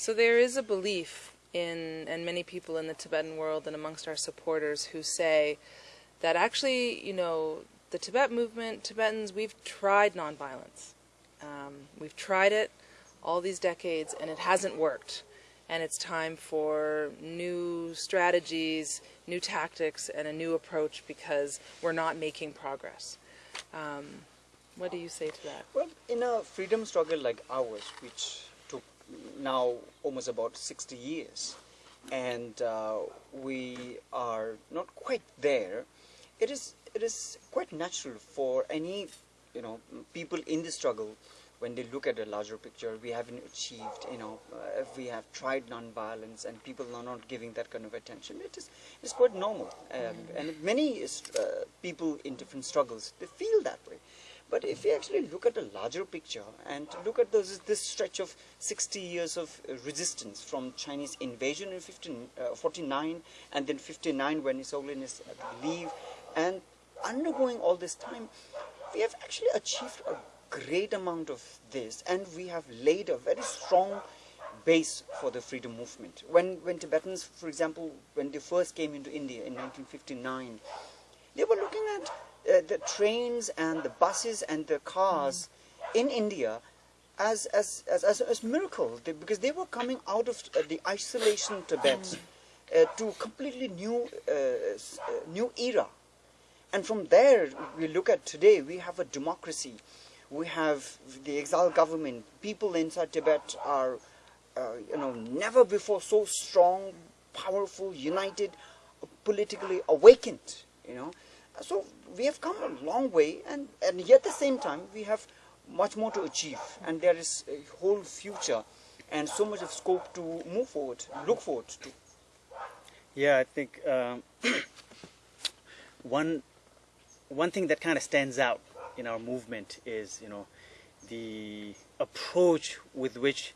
So there is a belief in, and many people in the Tibetan world and amongst our supporters who say that actually, you know, the Tibet movement, Tibetans, we've tried nonviolence. Um, we've tried it all these decades and it hasn't worked. And it's time for new strategies, new tactics, and a new approach because we're not making progress. Um, what do you say to that? Well, in a freedom struggle like ours, which now almost about 60 years, and uh, we are not quite there, it is it is quite natural for any you know people in the struggle when they look at a larger picture, we haven't achieved, you know, uh, if we have tried non-violence and people are not giving that kind of attention, it is it's quite normal. Um. And many uh, people in different struggles, they feel that way. But if you actually look at the larger picture and look at this, this stretch of 60 years of uh, resistance from Chinese invasion in 15, uh, 49 and then 59 when His Holiness leave and undergoing all this time, we have actually achieved a great amount of this and we have laid a very strong base for the freedom movement. When, when Tibetans, for example, when they first came into India in 1959, they were looking at uh, the trains and the buses and the cars in India as, as, as, as, as miracle because they were coming out of uh, the isolation Tibet uh, to completely new, uh, uh, new era. And from there, we look at today, we have a democracy we have the exiled government. People inside Tibet are, you know, never before so strong, powerful, united, politically awakened, you know. So we have come a long way, and, and yet at the same time, we have much more to achieve, and there is a whole future and so much of scope to move forward, look forward to. Yeah, I think um, one one thing that kind of stands out in our movement is, you know, the approach with which,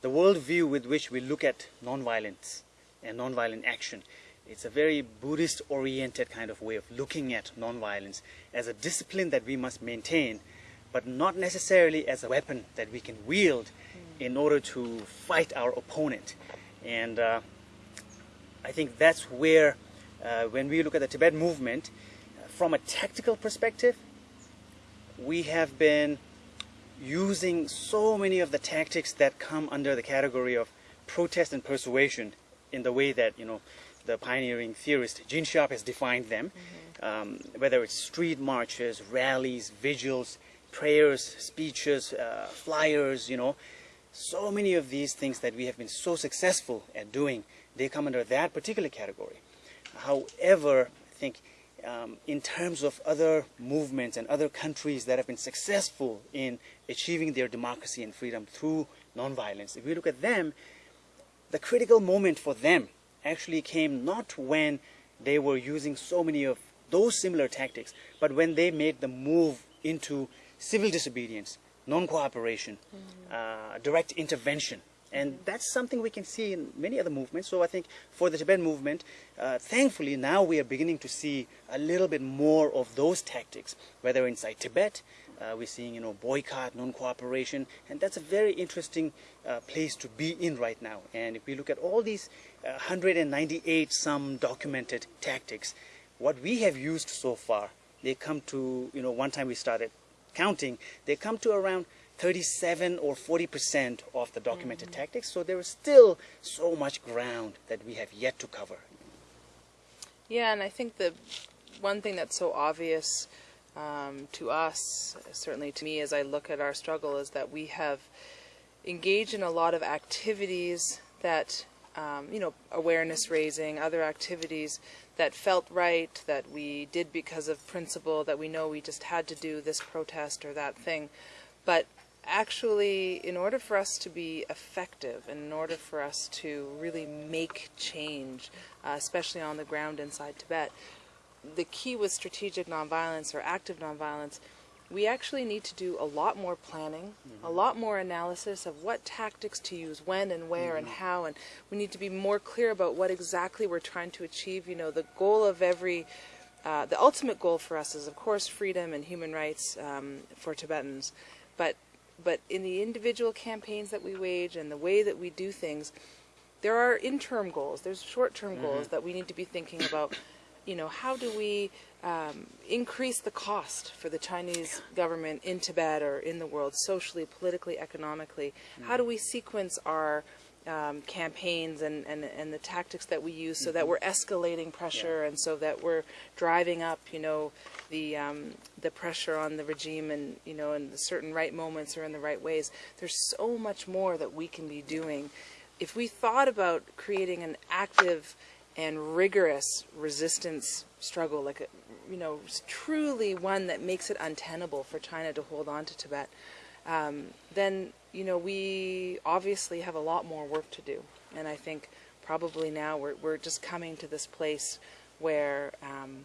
the worldview with which we look at nonviolence and nonviolent action. It's a very Buddhist-oriented kind of way of looking at nonviolence as a discipline that we must maintain, but not necessarily as a weapon that we can wield in order to fight our opponent. And uh, I think that's where, uh, when we look at the Tibet movement, uh, from a tactical perspective, we have been using so many of the tactics that come under the category of protest and persuasion in the way that, you know, the pioneering theorist Gene Sharp has defined them, mm-hmm. um, whether it's street marches, rallies, vigils, prayers, speeches, uh, flyers, you know, so many of these things that we have been so successful at doing, they come under that particular category. However, I think um, in terms of other movements and other countries that have been successful in achieving their democracy and freedom through nonviolence, if we look at them, the critical moment for them actually came not when they were using so many of those similar tactics, but when they made the move into civil disobedience, non-cooperation, mm -hmm. uh, direct intervention, and that's something we can see in many other movements. So I think for the Tibetan movement, uh, thankfully now we are beginning to see a little bit more of those tactics, whether inside Tibet, uh, we're seeing, you know, boycott, non-cooperation, and that's a very interesting uh, place to be in right now. And if we look at all these 198 uh, some documented tactics, what we have used so far, they come to, you know, one time we started counting, they come to around 37 or 40 percent of the documented mm -hmm. tactics. So there is still so much ground that we have yet to cover. Yeah, and I think the one thing that's so obvious um, to us, certainly to me as I look at our struggle, is that we have engaged in a lot of activities that, um, you know, awareness raising, other activities that felt right, that we did because of principle, that we know we just had to do this protest or that thing. But actually, in order for us to be effective, in order for us to really make change, uh, especially on the ground inside Tibet, the key with strategic nonviolence or active nonviolence, we actually need to do a lot more planning, mm-hmm. a lot more analysis of what tactics to use, when and where mm-hmm. and how, and we need to be more clear about what exactly we're trying to achieve. You know, the goal of every, uh, the ultimate goal for us is, of course, freedom and human rights um, for Tibetans, but but in the individual campaigns that we wage and the way that we do things, there are interim goals. There's short-term goals that we need to be thinking about. You know, how do we um, increase the cost for the Chinese government in Tibet or in the world, socially, politically, economically? How do we sequence our um, campaigns and, and, and the tactics that we use so that we're escalating pressure and so that we're driving up, you know, the um, the pressure on the regime and you know in the certain right moments or in the right ways. There's so much more that we can be doing. If we thought about creating an active and rigorous resistance struggle, like a, you know, truly one that makes it untenable for China to hold on to Tibet, um, then you know we obviously have a lot more work to do. And I think probably now we're we're just coming to this place where um,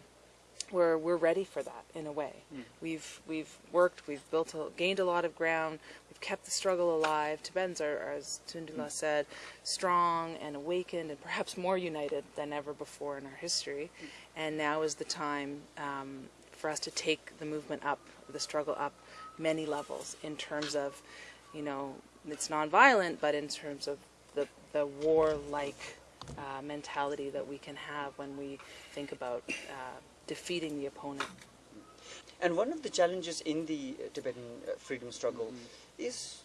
we're we're ready for that in a way. Hmm. We've we've worked, we've built, a, gained a lot of ground. We've kept the struggle alive. Tibetans are, are as Tsundue-la hmm. said, strong and awakened, and perhaps more united than ever before in our history. Hmm. And now is the time um, for us to take the movement up, the struggle up, many levels in terms of, you know, it's nonviolent, but in terms of the the warlike uh, mentality that we can have when we think about uh, defeating the opponent. And one of the challenges in the uh, Tibetan uh, freedom struggle is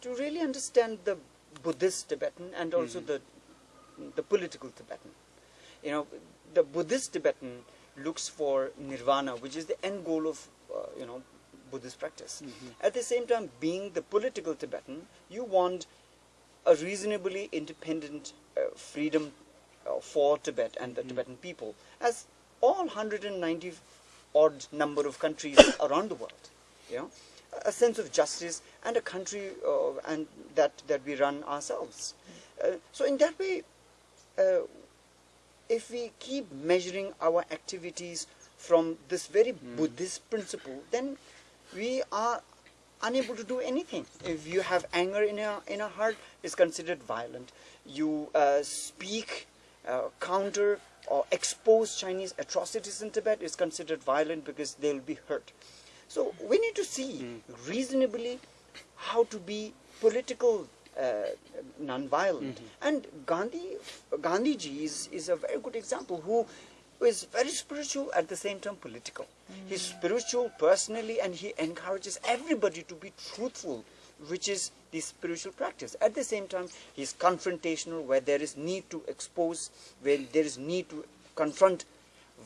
to really understand the Buddhist Tibetan and also the the political Tibetan. You know, the Buddhist Tibetan looks for nirvana, which is the end goal of uh, you know Buddhist practice. At the same time, being the political Tibetan, you want a reasonably independent freedom uh, for Tibet and the Tibetan people, as all 190 odd number of countries around the world. You know, a sense of justice and a country uh, and that that we run ourselves. Uh, so in that way, uh, if we keep measuring our activities from this very Buddhist principle, then we are unable to do anything. If you have anger in your in heart, it's considered violent. You uh, speak, uh, counter, or expose Chinese atrocities in Tibet, it's considered violent because they'll be hurt. So we need to see reasonably how to be political uh, non-violent. And Gandhi, Gandhiji is, is a very good example who is very spiritual at the same time political. He's mm. spiritual personally and he encourages everybody to be truthful, which is the spiritual practice. At the same time, he's confrontational where there is need to expose, where there is need to confront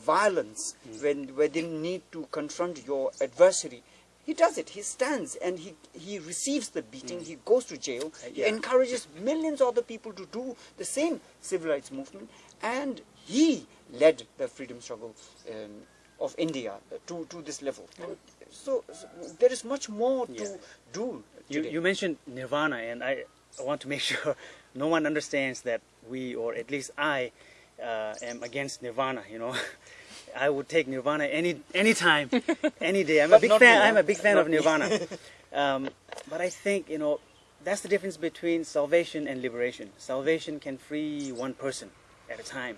violence, mm. when where they need to confront your adversary. He does it. He stands and he, he receives the beating. Mm. He goes to jail. Uh, he Yeah. encourages millions of other people to do the same civil rights movement. And he led the freedom struggle um, of India to, to this level. So, so there is much more to Yeah. do. You, you mentioned nirvana, and I, I want to make sure no one understands that we, or at least I, uh, am against nirvana. You know, I would take nirvana any any time, any day. I'm a big fan. me, I'm a big fan Not of nirvana. um, but I think you know that's the difference between salvation and liberation. Salvation can free one person at a time,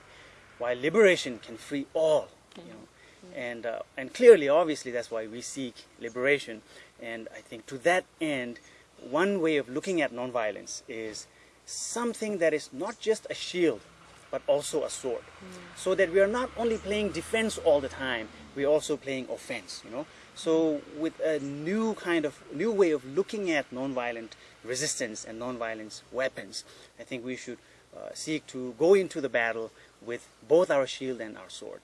while liberation can free all. You know, and uh, and clearly, obviously, that's why we seek liberation. And I think to that end, one way of looking at nonviolence is something that is not just a shield, but also a sword, so that we are not only playing defense all the time, we're also playing offense. You know, so with a new kind of new way of looking at nonviolent resistance and nonviolence weapons, I think we should uh, seek to go into the battle with both our shield and our sword.